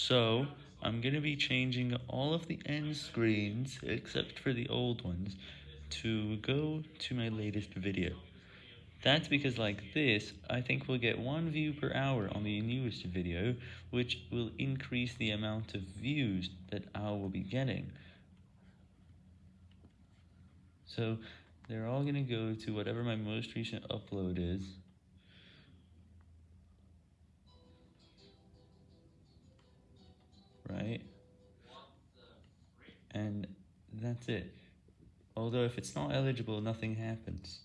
So, I'm going to be changing all of the end screens, except for the old ones, to go to my latest video. That's because like this, I think we'll get one view per hour on the newest video, which will increase the amount of views that I will be getting. So, they're all going to go to whatever my most recent upload is. And that's it. Although if it's not eligible, nothing happens.